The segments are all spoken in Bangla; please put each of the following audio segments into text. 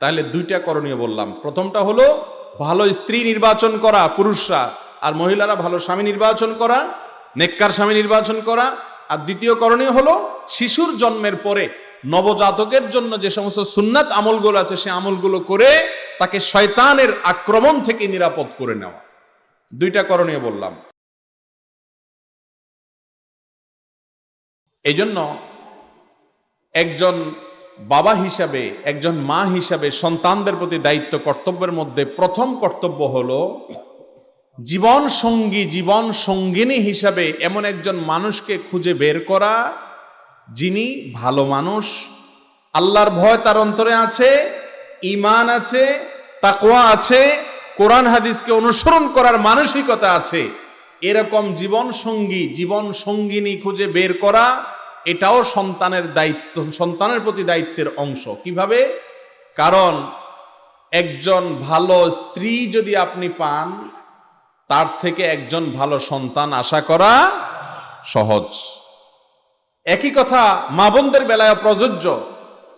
তাহলে দুইটা করণীয় বললাম। প্রথমটা হলো, ভালো স্ত্রী নির্বাচন করা, পুরুষরা, আর মহিলারা ভালো স্বামী নির্বাচন করা, নেককার স্বামী নির্বাচন করা। আর দ্বিতীয় করণীয় হলো, শিশুর জন্মের পরে নবজাতকের জন্য যে সমস্ত সুন্নাত আমলগুলো আছে, সে আমলগুলো করে তাকে শয়তানের আক্রমণ থেকে নিরাপদ করে নেওয়া। দুইটা করণীয় বললাম। এই জন্য একজন বাবা হিসাবে, একজন মা হিসাবে সন্তানদের প্রতি দায়িত্ব কর্তব্যের মধ্যে প্রথম কর্তব্য হলো জীবন সঙ্গী, জীবন সঙ্গিনী হিসাবে এমন একজন মানুষকে খুঁজে বের করা, যিনি ভালো মানুষ, আল্লাহর ভয় তার অন্তরে আছে ইমান আছে, তাকওয়া আছে, কোরআন হাদিসকে অনুসরণ করার মানসিকতা আছে। এরকম জীবন সঙ্গী, জীবন সঙ্গিনী খুঁজে বের করা এটাও সন্তানের দায়িত্ব, সন্তানের প্রতি দায়িত্বের অংশ। কীভাবে? কারণ একজন ভালো স্ত্রী যদি আপনি পান, তার থেকে একজন ভালো সন্তান আশা করা সহজ। একই কথা মা বোনদের বেলায় প্রযোজ্য।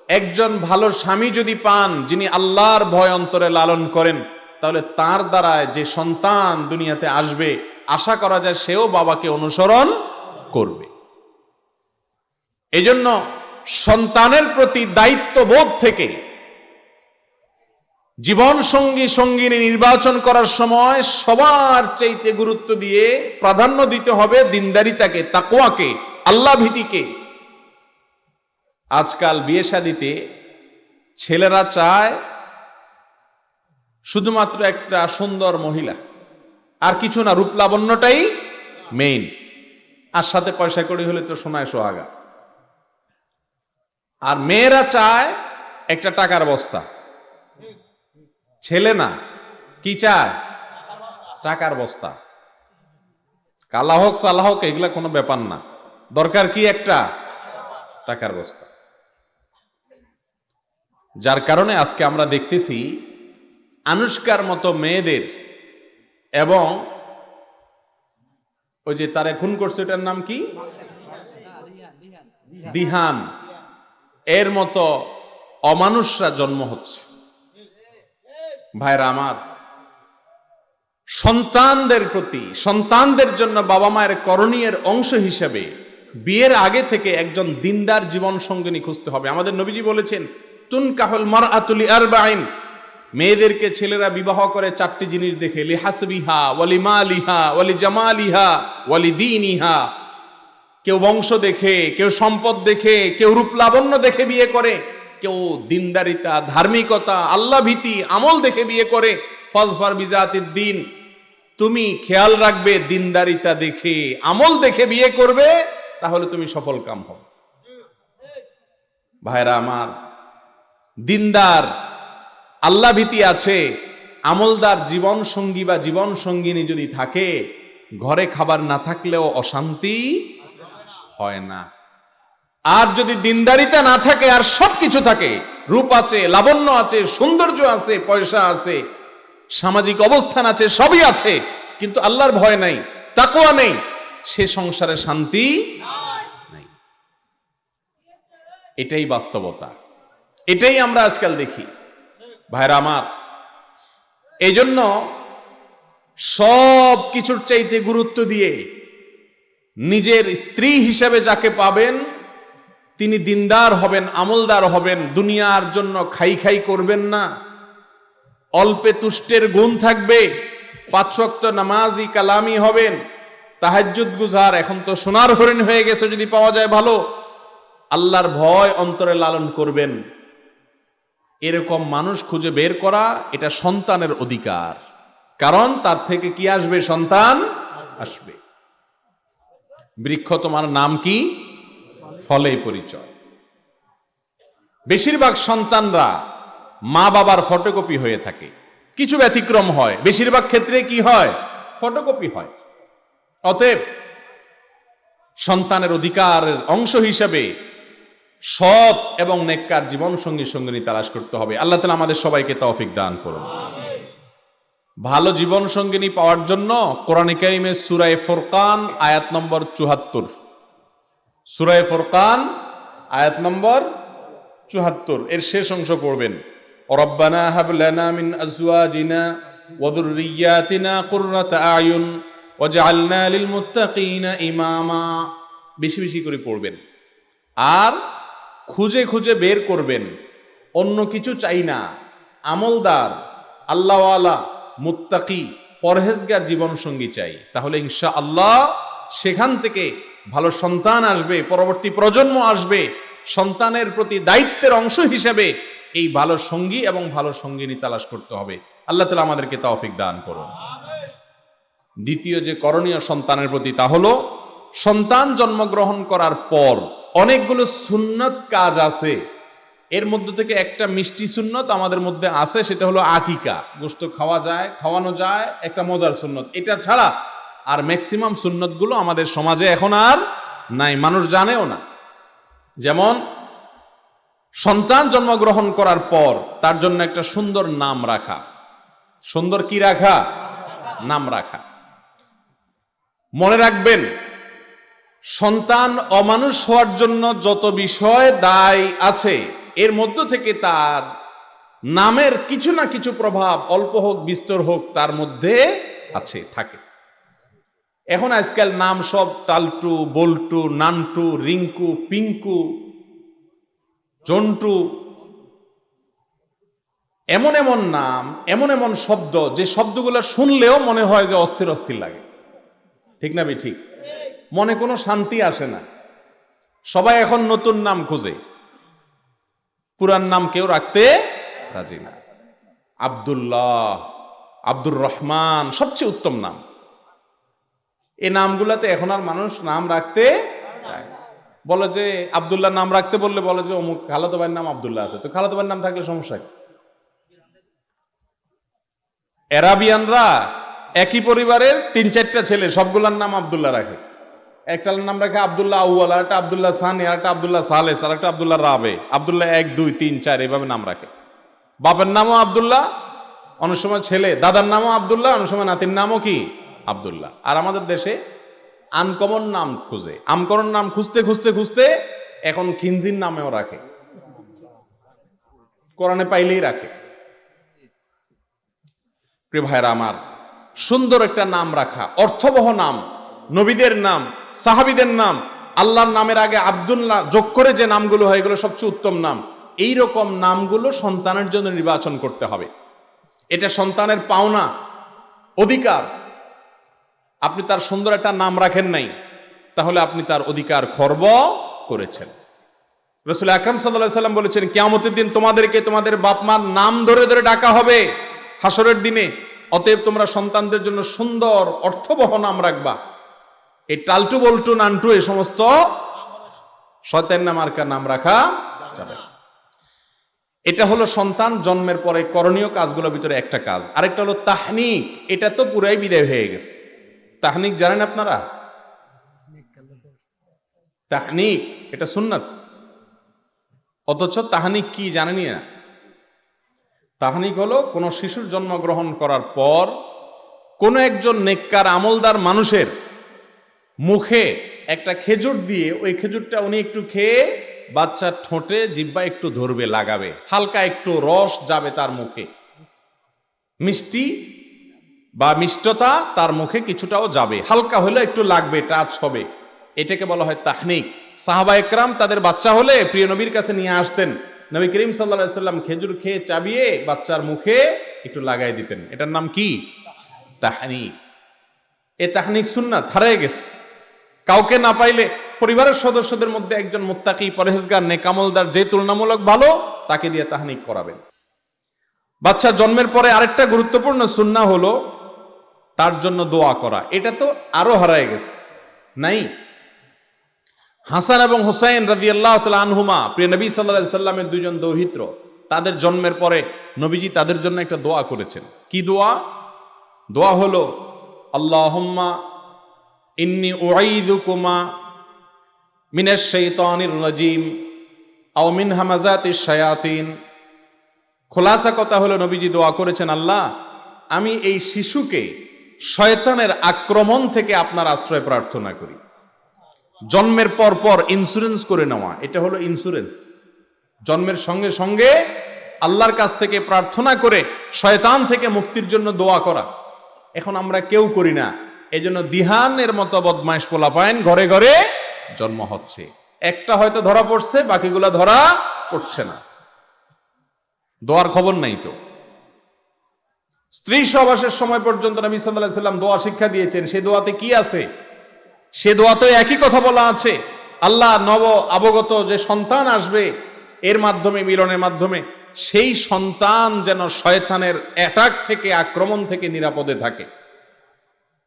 একজন ভালো স্বামী যদি পান, যিনি আল্লাহর ভয় অন্তরে লালন করেন, তাহলে তার দ্বারায় যে সন্তান দুনিয়াতে আসবে, আশা করা যায় সেও বাবাকে অনুসরণ করবে। এজন্য সন্তানের প্রতি দায়িত্ববোধ থেকে জীবন সঙ্গী সঙ্গিনী নির্বাচন করার সময় সবার চাইতে গুরুত্ব দিয়ে প্রাধান্য দিতে হবে দিনদারিতাকে তাকোয়াকে আল্লাহ ভীতিকে আজকাল বিয়ে শাদিতে ছেলেরা চায় শুধুমাত্র একটা সুন্দর মহিলা, আর কিছু না রূপলাবণ্যটাই মেইন আর সাথে পয়সা করি হলে তো সোনায় সোহাগা। আর মেয়েরা চায় একটা টাকার বস্তা। ছেলে না, কি চায়? টাকার বস্তা। কালা হোক সালা হোক, এগুলা কোনো ব্যাপার না। দরকার কি একটা? টাকার বস্তা। যার কারণে আজকে আমরা দেখতেছি, আনুষ্কার মতো মেয়েদের এবং ওই যে তারা খুন করছে, ওটার নাম কি? দিহান। এর মতো অমানুষরা জন্ম হচ্ছে। ভাইরা আমার, সন্তানদের প্রতি, সন্তানদের জন্য বাবা মায়ের করণীয়ের অংশ হিসেবে বিয়ের আগে থেকে একজন দিনদার জীবন সঙ্গিনী খুঁজতে হবে। আমাদের নবীজি বলেছেন তুন কাহল মার আতুলি আর মেয়েদেরকে ছেলেরা বিবাহ করে চারটি জিনিস দেখে, লিহাসবিহা ওয়ালি মালিহা ওয়ালি জামালিহা ওয়ালি দিনিহা কেউ বংশ দেখে, কেউ সম্পদ দেখে, কেউ রূপ লাবণ্য দেখে বিয়ে করে, কেউ দিনদারিতা, ধার্মিকতা আল্লাহ ভীতি আমল দেখে বিয়ে করে, ফজফার বিজাতির দিন। তুমি খেয়াল রাখবে, দিনদারিতা দেখে, আমল দেখে বিয়ে করবে, তাহলে তুমি সফল কাম হবে। ভাইরা আমার, দিনদার আল্লাহ ভীতি আছে, আমলদার জীবন সঙ্গী বা জীবন সঙ্গিনী যদি থাকে, ঘরে খাবার না থাকলেও অশান্তি হয় না। আর যদি দিনদারিতা না থাকে, আর সব কিছু থাকে, রূপ আছে, লাবণ্য আছে, সৌন্দর্য আছে, পয়সা আছে, সামাজিক অবস্থান আছে, সবই আছে, কিন্তু আল্লাহর ভয় নাই তাকোয়া নেই, সে সংসারে শান্তি নাই। এটাই বাস্তবতা। এটাই আমরা আজকাল দেখি। ভাইরা আমার এই জন্য সব কিছুর চাইতে গুরুত্ব দিয়ে নিজের স্ত্রী হিসেবে যাকে পাবেন, তিনি দিনদার হবেন, আমলদার হবেন, দুনিয়ার জন্য খাই খাই করবেন না। অল্পে তুষ্টের গুণ থাকবে পাঁচশক্ত নামাজি কালামি হবেন, তাহাজ্জুদ গুজার এখন তো সোনার হরিণ হয়ে গেছে যদি পাওয়া যায় ভালো। আল্লাহর ভয় অন্তরে লালন করবেন। এরকম মানুষ খুঁজে বের করা, এটা সন্তানের অধিকার। কারণ তার থেকে কি আসবে? সন্তান আসবে। বৃক্ষ তোমার নাম কি? ফলে পরিচয়। বেশিরভাগ সন্তানরা মা বাবার ফটোকপি হয়ে থাকে। কিছু ব্যতিক্রম হয়। বেশিরভাগ ক্ষেত্রে কি হয়? ফটোকপি হয়। অতএব সন্তানের অধিকারের অংশ হিসেবে সৎ এবং নেককার জীবন সঙ্গী সঙ্গিনী তালাশ করতে হবে। আল্লাহ তালা আমাদের সবাইকে তৌফিক দান করুন। ভালো জীবন সঙ্গিনী পাওয়ার জন্য কোরআনে কারিমে সুরায় ফোরকান, আয়াত নম্বর চুহাত্তর সুরায় ফোরকান, আয়াত নম্বর চুহাত্তর এর শেষ অংশ পড়বেন। রব্বানা হাব লানা মিন আজওয়াজিনা ওয়া যুররিয়াতিনা কুররাতা আয়ুন ওয়াজআলনা লিল মুত্তাকিনা ইমামা। বেশি বেশি করে পড়বেন। আর খুঁজে খুঁজে বের করবেন। অন্য কিছু চাই না। আমলদার, আল্লাহওয়ালা মুত্তাকি, পরহেজগার জীবন সঙ্গী চাই। তাহলে ইনশা আল্লাহ সেখান থেকে ভালো সন্তান আসবে, পরবর্তী প্রজন্ম আসবে, সন্তানের প্রতি দায়িত্বের অংশ হিসেবে এই ভালো সঙ্গী এবং ভালো সঙ্গিনী তালাশ করতে হবে। আল্লাহ তালা আমাদেরকে তৌফিক দান করুন। দ্বিতীয় যে করণীয় সন্তানের প্রতি তা হলো, সন্তান জন্মগ্রহণ করার পর অনেকগুলো সুন্নত কাজ আছে এর মধ্যে থেকে একটা মিষ্টি সুন্নত আমাদের মধ্যে আছে, সেটা হলো আকিকা। গোস্ত খাওয়া যায়, খাওয়ানো যায়, একটা মজার সুন্নত। এটা ছাড়া আর ম্যাক্সিমাম সুন্নতগুলো আমাদের সমাজে এখন আর নাই, মানুষ জানেও না। যেমন, সন্তান জন্মগ্রহণ করার পর তার জন্য একটা সুন্দর নাম রাখা। সুন্দর কি রাখা? নাম রাখা। মনে রাখবেন, সন্তান অমানুষ হওয়ার জন্য যত বিষয় দায় আছে এর মধ্য থেকে তার নামের কিছু না কিছু প্রভাব অল্প হোক, বিস্তর হোক, তার মধ্যে আছে, থাকে। এখন আজকাল নাম সব তালটু, বল্টু, নান্টু, রিঙ্কু, পিঙ্কু, জন্টু, এমন এমন নাম, এমন এমন শব্দ, যে শব্দগুলো শুনলেও মনে হয় যে অস্থির অস্থির লাগে। ঠিক না বে ঠিক মনে কোনো শান্তি আসে না। সবাই এখন নতুন নাম খুঁজে। পুরান নাম কেউ রাখতে রাজি না। আব্দুল্লাহ, আব্দুর রহমান, সবচেয়ে উত্তম নাম। এই নামগুলাতে এখন আর মানুষ নাম রাখতে। বলে যে আব্দুল্লাহ নাম রাখতে বললে বলে যে, অমুক খালাতো ভাইয়ের নাম আবদুল্লাহ আছে। তো খালাতো ভাইয়ের নাম থাকলে সমস্যা কি? এরাবিয়ানরা একই পরিবারের তিন চারটা ছেলে, সবগুলার নাম আবদুল্লাহ রাখে। একটার নাম রাখে আব্দুল্লাহ আউয়াল আর একটা আব্দুল্লাহ সানি আর একটা আব্দুল্লাহ সালেস আর একটা আব্দুল্লাহ রাবে। আব্দুল্লাহ এক, দুই, তিন, চার, এভাবে নাম রাখে। বাপের নামও আবদুল্লাহ, অনেক সময় ছেলে। দাদার নামও আব্দুল্লাহ, অনেক সময় নাতির নামও কি? আব্দুল্লাহ। আর আমাদের দেশে আনকমন নাম খুঁজে। আমকরণ নাম খুঁজতে খুঁজতে খুঁজতে এখন খিনজির নামেও রাখে। কোরআনে পাইলেই রাখে। প্রিয় ভাইরা আমার, সুন্দর একটা নাম রাখা, অর্থবহ নাম। নবীদের নাম, সাহাবিদের নাম, আল্লাহর নামের আগে আব্দুল্লাহ যোগ করে যে নামগুলো হয়, এগুলো সবচেয়ে উত্তম নাম। এই রকম নামগুলো সন্তানের জন্য নির্বাচন করতে হবে। এটা সন্তানের পাওনা, অধিকার। আপনি তার সুন্দর একটা নাম রাখেন নাই, তাহলে আপনি তার অধিকার খর্ব করেছেন। রসুল আকরম সাল্লাম বলেছেন, কেয়ামতের দিন তোমাদেরকে তোমাদের বাপ মার নাম ধরে ধরে ডাকা হবে। হাসরের দিনে, অতএব তোমরা সন্তানদের জন্য সুন্দর অর্থবহ নাম রাখবা। এই টালটু বল্টু নান্টু এই সমস্ত শয়তান নাম আরকার নাম রাখা যাবে এটা হলো সন্তান জন্মের পরে করণীয় কাজগুলোর ভিতরে একটা কাজ। আরেকটা হলো তাহনিক। এটা তো পুরাই বিদায় হয়ে গেছে। তাহনিক জানেন আপনারা? তাহনিক। এটা সুন্নাত। অথচ তাহানিক কি জানেনি না? তাহানিক হলো কোনো শিশুর জন্মগ্রহণ করার পর কোনো একজন নেককার আমলদার মানুষের মুখে একটা খেজুর দিয়ে ওই খেজুরটা উনি একটু খেয়ে বাচ্চার ঠোঁটে জিব্বা একটু ধরবে, লাগাবে। হালকা একটু রস যাবে তার মুখে। মিষ্টি বা মিষ্টতা তার মুখে কিছুটাও যাবে। হালকা হলে একটু লাগবে টাচ হবে। এটাকে বলা হয় তাহনিক। সাহাবা একরাম তাদের বাচ্চা হলে প্রিয় নবীর কাছে নিয়ে আসতেন। নবী করিম সাল্লা সাল্লাম খেজুর খেয়ে চাবিয়ে বাচ্চার মুখে একটু লাগাই দিতেন। এটার নাম কি? তাহনিক। এ তাহনিক সুন্নাত, হারিয়ে গেছে। কাউকে না পাইলে পরিবারের সদস্যদের মধ্যে একজন মোত্তাকি, পরহেজগার, নেকামলদার যে তুলনামূলক ভালো, তাকে দিয়ে তাহনিক করাবেন। বাচ্চা জন্মের পরে আরেকটা গুরুত্বপূর্ণ সুন্না হলো তার জন্য দোয়া করা। এটা তো আরও হারায় গেছে, নাই? হাসান এবং হুসাইন রাজি আল্লাহ আনহুমা, প্রিয় নবী সাল্লা সাল্লামের দুজন দৌহিত্র, তাদের জন্মের পরে নবীজি তাদের জন্য একটা দোয়া করেছেন। কি দোয়া? দোয়া হলো, আল্লাহম্মা ইন্নি উঈদুকুমা মিনাশ শাইতানির রাজিম আও মিন হামাজাতিশ শায়াতিন। খোলাসা কথা হলো নবীজি দোয়া করেছেন, আল্লাহ, আমি এই শিশুকে শয়তানের আক্রমণ থেকে আপনার আশ্রয় প্রার্থনা করি। জন্মের পর পর ইন্স্যুরেন্স করে নেওয়া, এটা হলো ইন্স্যুরেন্স জন্মের সঙ্গে সঙ্গে আল্লাহর কাছ থেকে প্রার্থনা করে শয়তান থেকে মুক্তির জন্য দোয়া করা। এখন আমরা কেউ করি না। এই জন্য দিহানের মতো বদমাইশ পোলাপায়ন ঘরে ঘরে জন্ম হচ্ছে। একটা হয়তো ধরা পড়ছে, বাকিগুলা ধরা পড়ছে না। দোয়ার খবর নাই তো। স্ত্রী সহবাসের সময় পর্যন্ত নবী সাল্লাহ সাল্লাম দোয়া শিক্ষা দিয়েছেন, সে দোয়াতে কি আছে? সে দোয়াতে একই কথা বলা আছে। আল্লাহ নব অবগত যে সন্তান আসবে, এর মাধ্যমে, মিলনের মাধ্যমে, সেই সন্তান যেন শয়তানের অ্যাটাক থেকে, আক্রমণ থেকে নিরাপদে থাকে।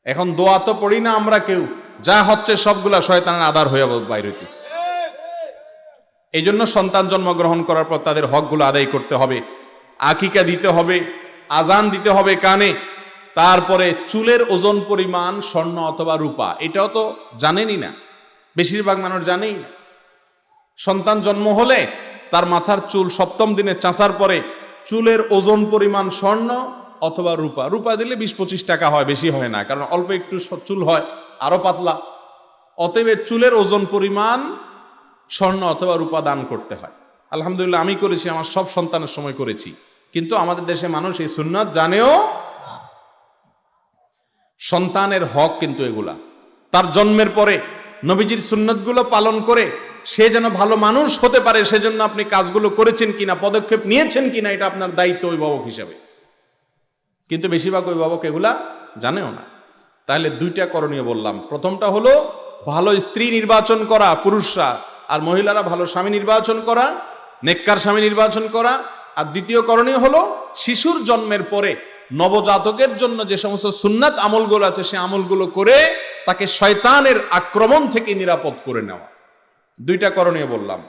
এখন দোয়া তো পড়ি না আমরা কেউ। যা হচ্ছে সবগুলা শয়তানের আদার হয়ে বাইর হইতেছে। এই জন্য সন্তান জন্মগ্রহণ করার পর তাদের হকগুলো আদায় করতে হবে। আকিকা দিতে হবে, আজান দিতে হবে কানে। তারপরে চুলের ওজন পরিমাণ স্বর্ণ অথবা রূপা। এটাও তো জানেনই না। বেশিরভাগ মানুষ জানেই সন্তান জন্ম হলে তার মাথার চুল সপ্তম দিনে চাঁচার পরে চুলের ওজন পরিমাণ স্বর্ণ অথবা রূপা। রূপা দিলে বিশ পঁচিশ টাকা হয়, বেশি হয় না, কারণ অল্প একটু চুল হয়, আরও পাতলা। অতএব চুলের ওজন পরিমাণ স্বর্ণ অথবা রূপা দান করতে হয়। আলহামদুলিল্লাহ, আমি করেছি, আমার সব সন্তানের সময় করেছি। কিন্তু আমাদের দেশে মানুষ এই সুন্নাত জানেও সন্তানের হক কিন্তু এগুলা। তার জন্মের পরে নবীজির সুন্নতগুলো পালন করে সে যেন ভালো মানুষ হতে পারে, সেজন্য আপনি কাজগুলো করেছেন কিনা, পদক্ষেপ নিয়েছেন কিনা, এটা আপনার দায়িত্ব অভিভাবক হিসাবে। কিন্তু বেশিরভাগ অভিভাবক এগুলা জানেও না। তাহলে দুইটা করণীয় বললাম। প্রথমটা হলো ভালো স্ত্রী নির্বাচন করা, পুরুষরা, আর মহিলারা ভালো স্বামী নির্বাচন করা, নেককার স্বামী নির্বাচন করা। আর দ্বিতীয় করণীয় হলো শিশুর জন্মের পরে নবজাতকের জন্য যে সমস্ত সুন্নাত আমলগুলো আছে, সে আমলগুলো করে তাকে শয়তানের আক্রমণ থেকে নিরাপদ করে নেওয়া। দুইটা করণীয় বললাম।